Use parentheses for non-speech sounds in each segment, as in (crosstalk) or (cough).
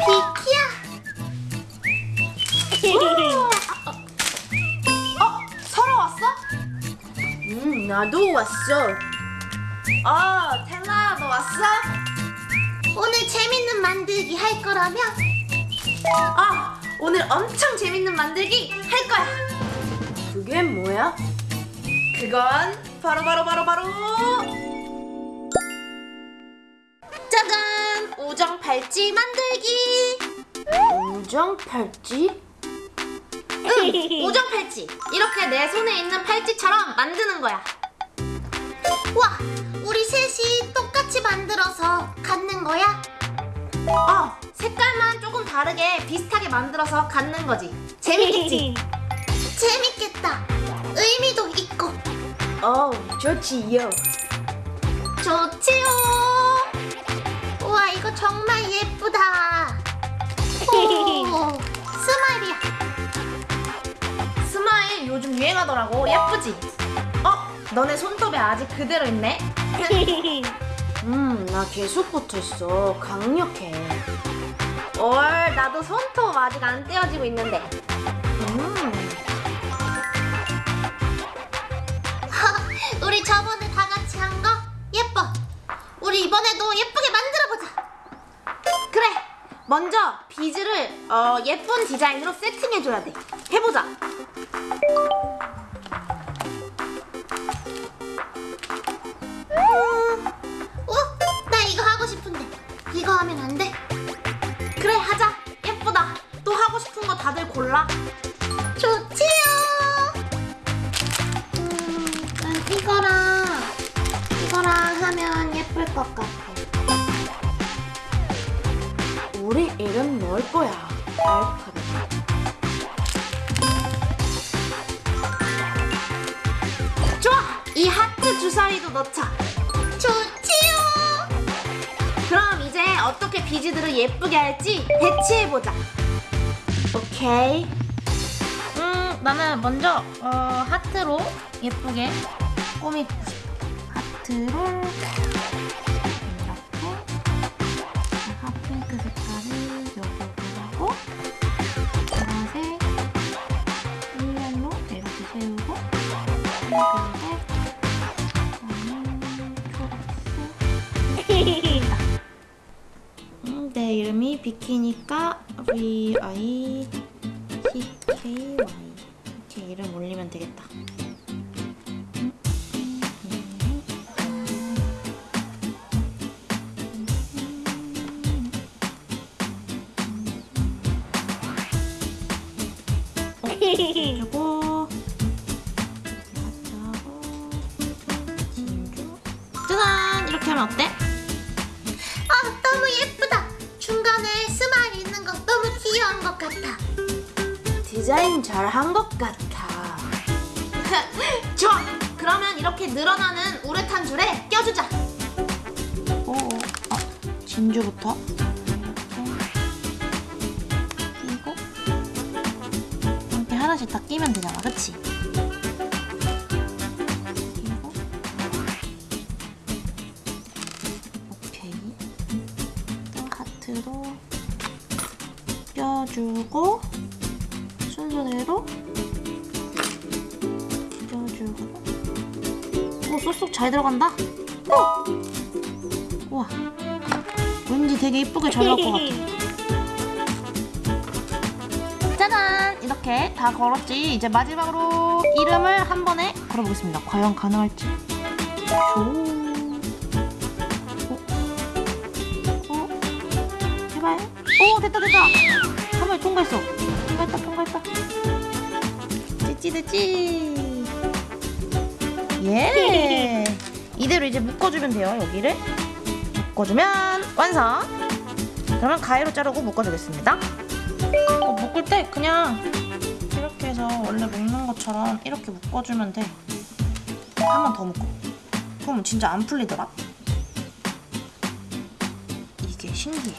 비키야. 어? 설아 왔어? 음, 나도 왔어. 어, 텔라 너 왔어? 오늘 재밌는 만들기 할 거라며? 아, 오늘 엄청 재밌는 만들기 할 거야. 그게 뭐야? 그건 바로 바로 바로 바로 짜잔! 우정 팔찌 만들기. 우정 팔찌? 응, 우정 팔찌. 이렇게 내 손에 있는 팔찌처럼 만드는 거야. 와, 우리 셋이 똑같이 만들어서 갖는 거야? 어, 색깔만 조금 다르게 비슷하게 만들어서 갖는 거지. 재밌겠지? (laughs) 재밌겠다. 의미도 있고. 어, 좋지요. 좋지요. 우와, 이거 정말 예쁘다. 오, (laughs) smile이야. smile 요즘 유행하더라고. 예쁘지? 어, 너네 손톱에 아직 그대로 있네. (laughs) 음, 나 계속 붙어있어. 강력해. 올, 나도 손톱 아직 안 떼어지고 있는데. 음. (laughs) 우리 저번에 다 같이 한 거 예뻐. 우리 이번에도 예쁘게. 그래. 먼저 비즈를 어, 예쁜 디자인으로 세팅해줘야 돼. 해보자. 어? 나 이거 하고 싶은데. 이거 하면 안 돼? 그래, 하자. 예쁘다. 또 하고 싶은 거 다들 골라. 좋지요. 음, 난 이거랑 이거랑 하면 예쁠 것 같아. 이름 넣을 거야. 알파벳. 좋아! 이 하트 주사위도 넣자. 좋지요. 그럼 이제 어떻게 비즈들을 예쁘게 할지 배치해보자. 오케이. 음, 나는 먼저 어, 하트로 예쁘게 꾸미고 싶어. 하트로 내 이름이 비키니까 V I C K Y 이렇게 이름 올리면 되겠다. 음. 어, 그리고 짜잔 이렇게 하면 어때? 디자인 잘 한 것 같아. (laughs) 좋아. 그러면 이렇게 늘어나는 우레탄 줄에 껴주자. 오, 어, 진주부터. 끼고 이렇게 하나씩 다 끼면 되잖아, 그치? 끼고 오케이. 또 하트로 껴주고 쏙쏙 잘 들어간다? 오! 우와. 왠지 되게 이쁘게 잘 나올 것 같아. (laughs) 짜잔! 이렇게 다 걸었지. 이제 마지막으로 이름을 한 번에 걸어보겠습니다. 과연 가능할지. 조 오. 오. 제발 오 됐다 됐다! 한 번에 통과했어. 통과했다 통과했다. 됐지 됐지 예. 이대로 이제 묶어주면 돼요 여기를. 묶어주면 완성. 그러면 가위로 자르고 묶어주겠습니다. 어, 묶을 때 그냥 이렇게 해서 원래 묶는 것처럼 이렇게 묶어주면 돼. 한 번 더 묶어. 그럼 진짜 안 풀리더라? 이게 신기해.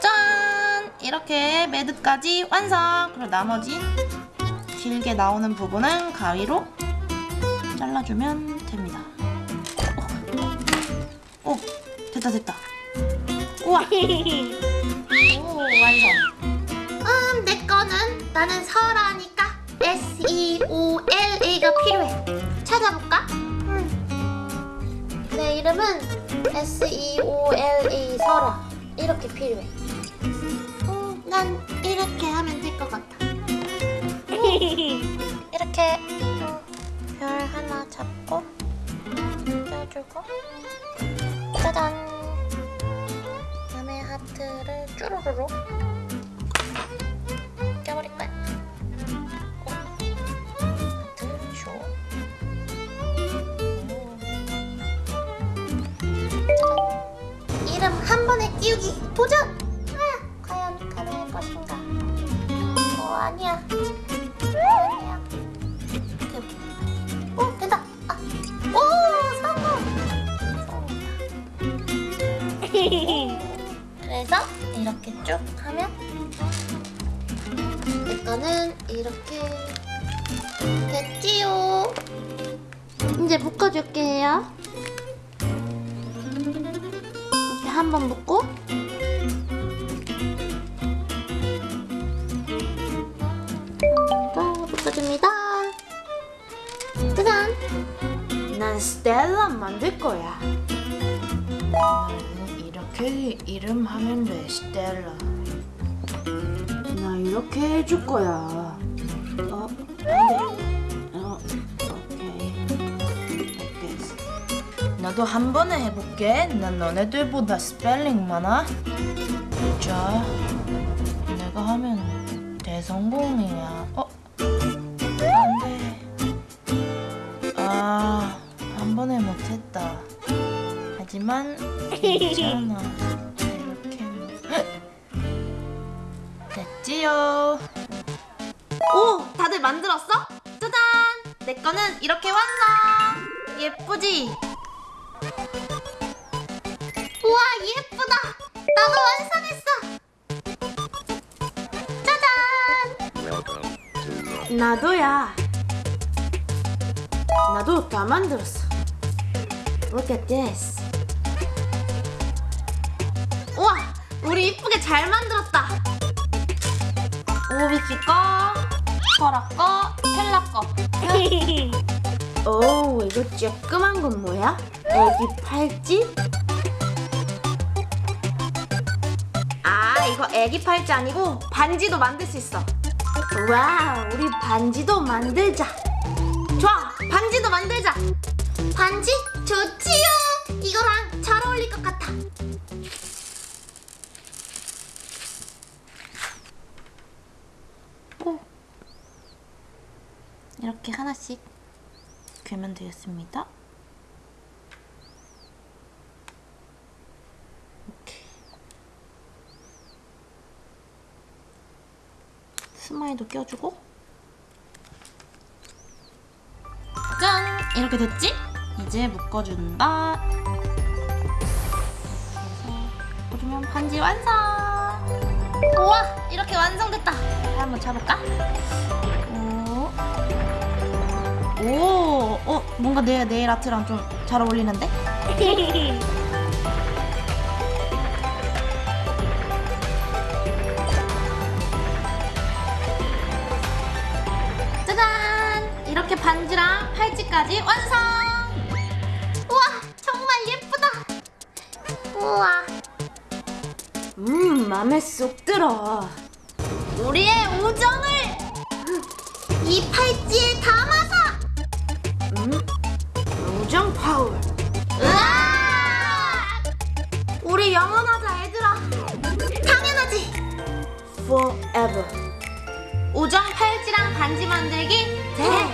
짠! 이렇게 매듭까지 완성! 그리고 나머지 길게 나오는 부분은 가위로 잘라주면 됩니다. 오, 오 됐다 됐다. 우와! (laughs) 완성. 음, 내 거는 나는 설아니까 S E O L A가 필요해. 찾아볼까? 음. 내 이름은 S E O L A 설아. 이렇게 필요해. 음, 난 이렇게 하면 될 것 같아. (laughs) 이렇게 껴주고 짜잔. 그다음에 하트를 쭈루루루 껴버릴 거야. 이름 한 번에 끼우기 도전! 아, 과연 가능할 것인가? 어. 아니야. 이렇게 쭉 하면 내 거는 이렇게 됐지요. 이제 묶어줄게요. 이렇게 한번 묶고 또 묶어줍니다. 짜잔. 난 스텔라 만들 거야. 이렇게 이름 하면 돼, 스텔라. 나 이렇게 해줄 거야. 어. 어, this. 나도 한 번에 해볼게. 난 너네들보다 스펠링 많아. 자, 내가 하면 대성공이야. 어, 안 돼. 아, 한 번에 못했다. 하지만 괜찮아. 이렇게 됐지요. 오, 다들 만들었어? 짜잔! 내 거는 이렇게 완성. 예쁘지? 우와 예쁘다. 나도 완성했어. 짜잔. 나도야. 나도 다 만들었어. Look at this. 우리 이쁘게 잘 만들었다. 오비키 거, 설아 거, 텔라 거. (laughs) 오, 이거 쬐끄만 건 뭐야? 애기 팔찌? 아, 이거 애기 팔찌 아니고 반지도 만들 수 있어. 와, 우리 반지도 만들자. 좋아, 반지도 만들자. 반지 하나씩 괴면 되겠습니다. 이렇게 스마일도 껴주고 짠! 이렇게 됐지? 이제 묶어준다. 해서 묶어주면 반지 완성! 우와! 이렇게 완성됐다! 한번 잡을까? 오. 오, 어, 뭔가 내 네일 아트랑 좀 잘 어울리는데? 짜잔! 이렇게 반지랑 팔찌까지 완성! 우와 정말 예쁘다. 우와 음, 맘에 쏙 들어. 우리의 우정을! 이 팔찌에 담아 팔꿈치랑 반지 만들기? 제